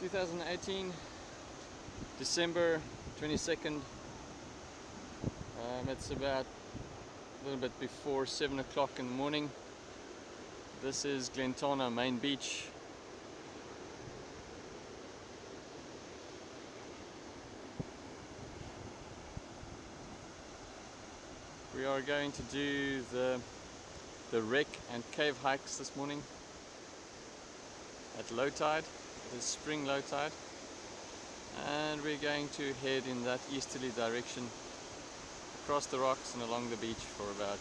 2018 December 22nd um, it's about a little bit before 7 o'clock in the morning. This is Glentana main beach. We are going to do the the wreck and cave hikes this morning at low tide is spring low tide and we're going to head in that easterly direction across the rocks and along the beach for about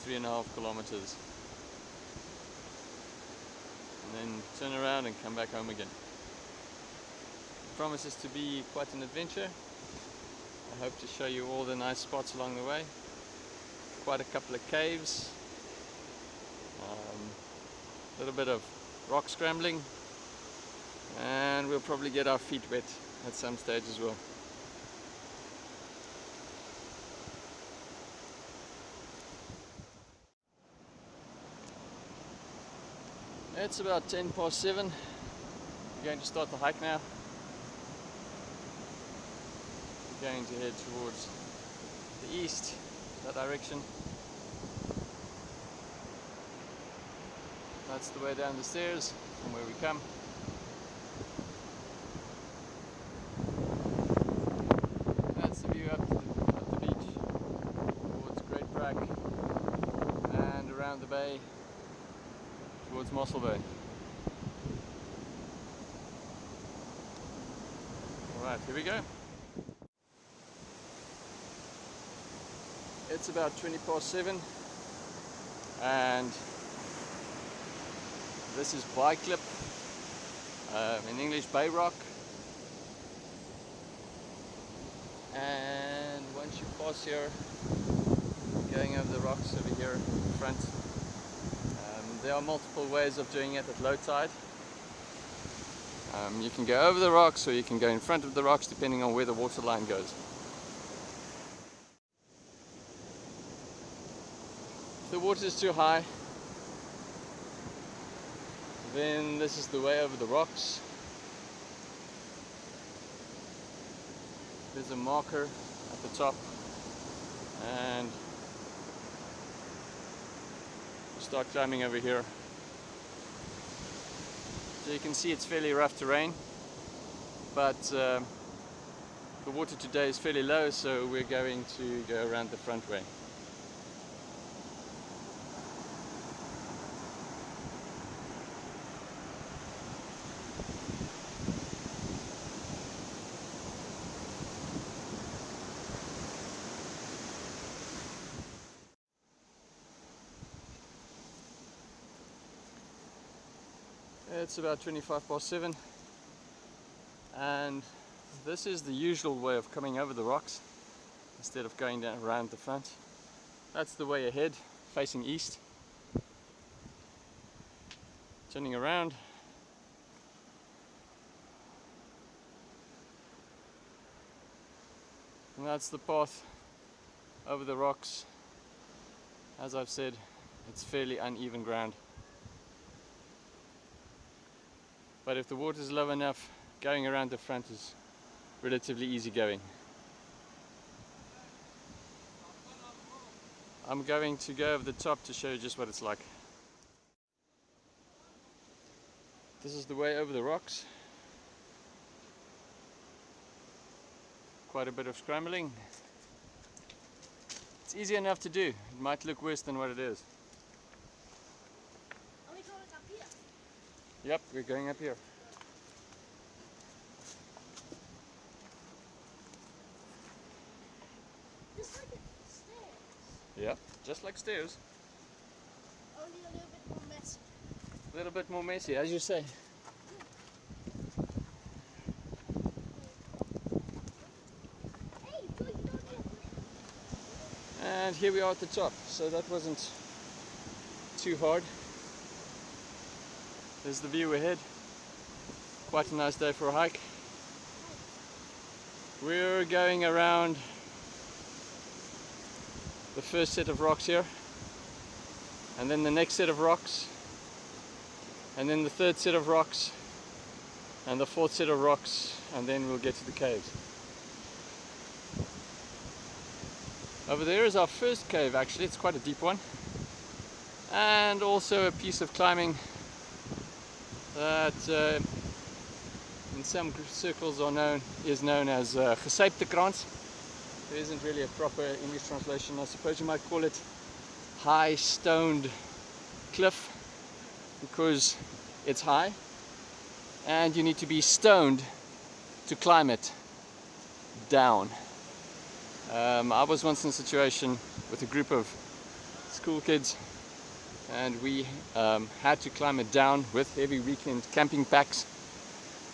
three and a half kilometers and then turn around and come back home again. It promises to be quite an adventure. I hope to show you all the nice spots along the way. Quite a couple of caves, um, a little bit of rock scrambling and we'll probably get our feet wet at some stage as well. It's about 10 past 7. We're going to start the hike now. We're going to head towards the east, that direction. That's the way down the stairs from where we come. That's the view up to the, up the beach towards Great Brak and bay towards Mossel Bay. Alright, here we go. It's about 20 past 7 and this is Baaiklip, um, in English Bay Rock. And once you pass here, going over the rocks over here in front, there are multiple ways of doing it at low tide. Um, you can go over the rocks or you can go in front of the rocks depending on where the water line goes. If the water is too high, then this is the way over the rocks. There's a marker at the top and start climbing over here. So you can see it's fairly rough terrain but uh, the water today is fairly low so we're going to go around the front way. It's about 25 past 7 and this is the usual way of coming over the rocks instead of going down around the front. That's the way ahead, facing east. Turning around. And that's the path over the rocks. As I've said, it's fairly uneven ground. But if the water is low enough going around the front is relatively easy going. I'm going to go over the top to show you just what it's like. This is the way over the rocks. Quite a bit of scrambling. It's easy enough to do. It might look worse than what it is. Yep, we're going up here. Just like stairs. Yep, just like stairs. Only a little bit more messy. A little bit more messy, as you say. Hey, you don't need And here we are at the top, so that wasn't too hard. There's the view ahead. Quite a nice day for a hike. We're going around the first set of rocks here and then the next set of rocks and then the third set of rocks and the fourth set of rocks and then we'll get to the caves. Over there is our first cave actually, it's quite a deep one. And also a piece of climbing that uh, in some circles are known is known as uh, Gesyptekrans. There isn't really a proper English translation. I suppose you might call it high stoned cliff because it's high and you need to be stoned to climb it down. Um, I was once in a situation with a group of school kids and we um, had to climb it down with heavy weekend camping packs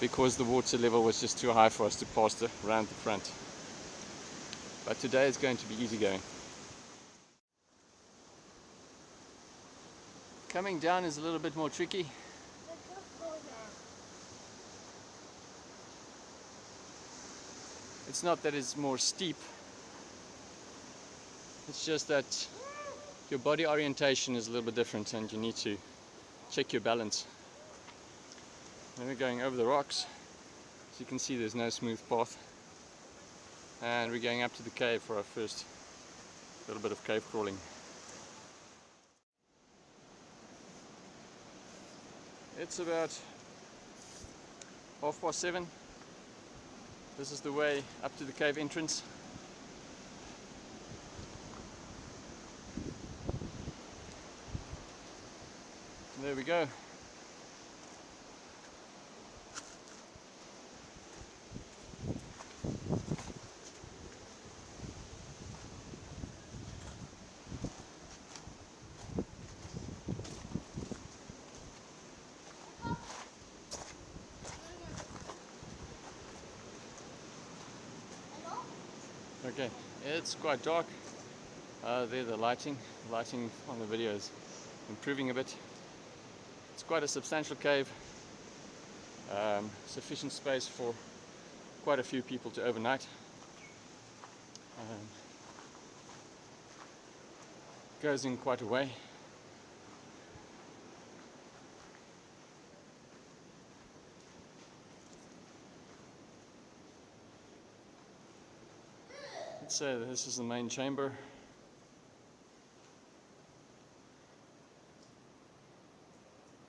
because the water level was just too high for us to pass the, around the front. But today is going to be easy going. Coming down is a little bit more tricky. It's not that it's more steep. It's just that your body orientation is a little bit different and you need to check your balance. Then we're going over the rocks. As you can see there's no smooth path. And we're going up to the cave for our first little bit of cave crawling. It's about half past seven. This is the way up to the cave entrance. There we go. Okay, it's quite dark. Uh, there the lighting, lighting on the video is improving a bit. It's quite a substantial cave, um, sufficient space for quite a few people to overnight. Um, goes in quite a way. Let's say this is the main chamber.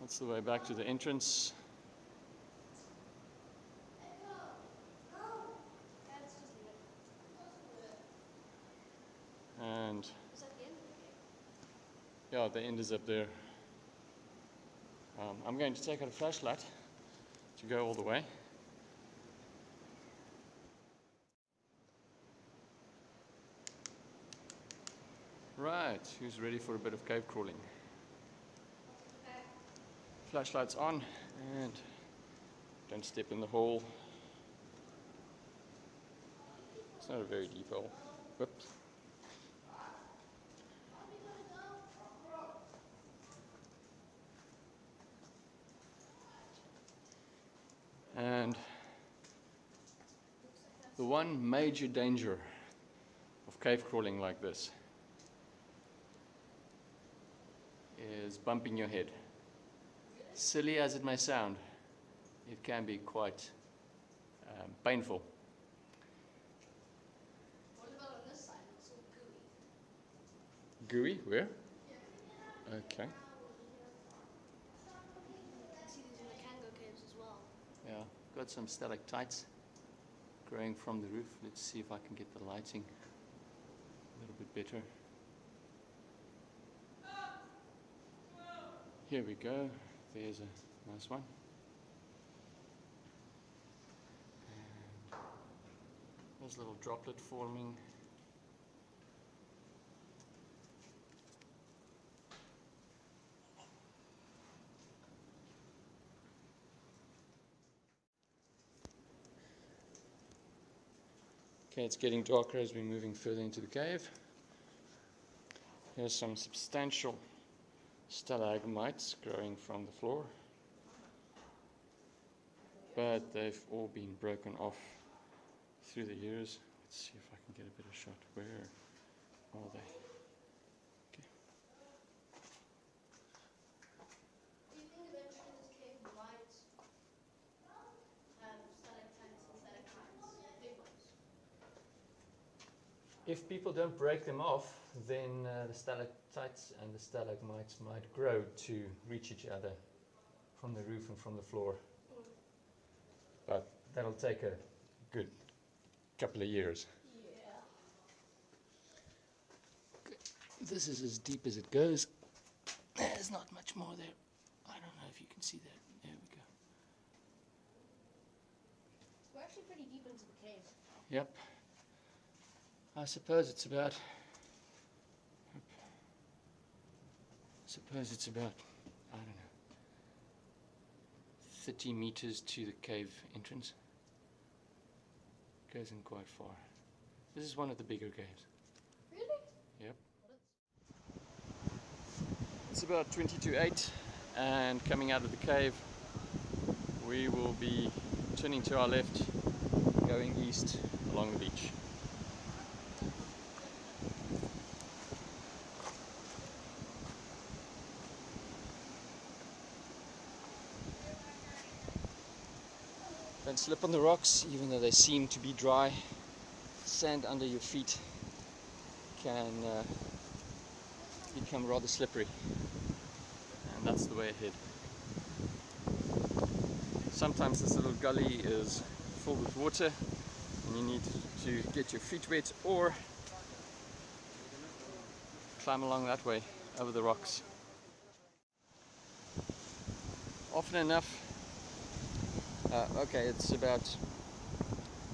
That's the way back to the entrance. And yeah, the end is up there. Um, I'm going to take out a flashlight to go all the way. Right, who's ready for a bit of cave crawling? Flashlights on and don't step in the hole. It's not a very deep hole. Whoops. And the one major danger of cave crawling like this is bumping your head. Silly as it may sound, it can be quite um, painful. What about on this side? It's all gooey. Gooey, where? Okay. You can see these in the Cango caves as well. Yeah, got some stalactites growing from the roof. Let's see if I can get the lighting a little bit better. Here we go. There's a nice one. And there's a little droplet forming. Okay, it's getting darker as we're moving further into the cave. Here's some substantial stalagmites growing from the floor. But they've all been broken off through the years. Let's see if I can get a better shot. Where are they? Okay. Do you think eventually this cave might if people don't break them off, then uh, the stalactites and the stalagmites might grow to reach each other from the roof and from the floor. But that'll take a good couple of years. Yeah. This is as deep as it goes. There's not much more there. I don't know if you can see that. There we go. We're actually pretty deep into the cave. Yep. I suppose it's about. I suppose it's about. I don't know. 30 meters to the cave entrance. Goes in quite far. This is one of the bigger caves. Really? Yep. It's about 20 to 8 and coming out of the cave we will be turning to our left going east along the beach. Slip on the rocks even though they seem to be dry. Sand under your feet can uh, become rather slippery and that's the way ahead. Sometimes this little gully is full with water and you need to get your feet wet or climb along that way over the rocks. Often enough, uh, okay it's about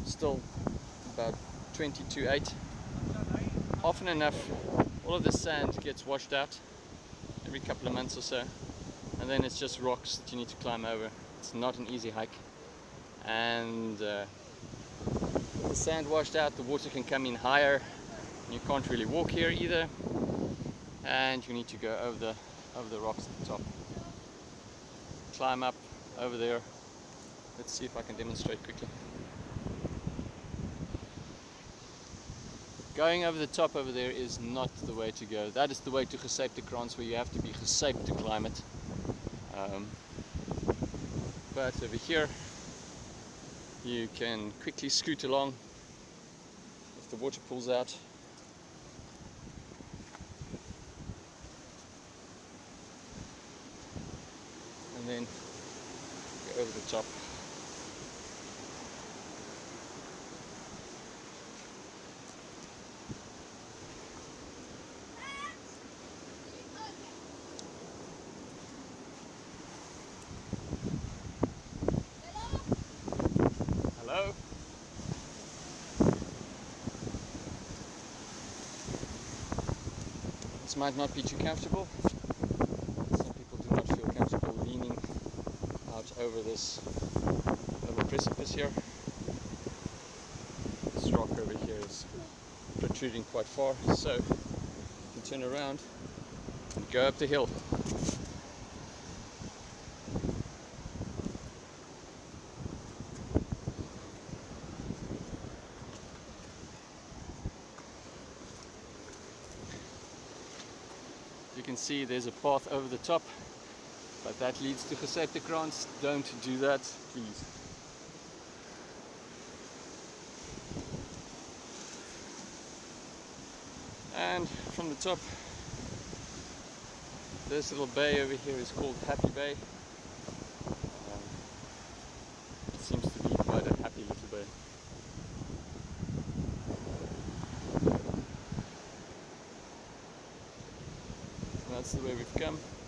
still about 20 to 8 often enough all of the sand gets washed out every couple of months or so and then it's just rocks that you need to climb over. It's not an easy hike. And uh, the sand washed out the water can come in higher. You can't really walk here either. And you need to go over the over the rocks at the top. Climb up over there let's see if I can demonstrate quickly Going over the top over there is not the way to go. That is the way to Gesape where you have to be Gesape to climb it. Um, but over here you can quickly scoot along if the water pulls out. And then go over the top. This might not be too comfortable. Some people do not feel comfortable leaning out over this little precipice here. This rock over here is protruding quite far, so you can turn around and go up the hill. See there's a path over the top, but that leads to Gesapekrans. Don't do that, please. And from the top, this little bay over here is called Happy Bay. Um, it seems to be quite a happy little bay. that's the way we've come.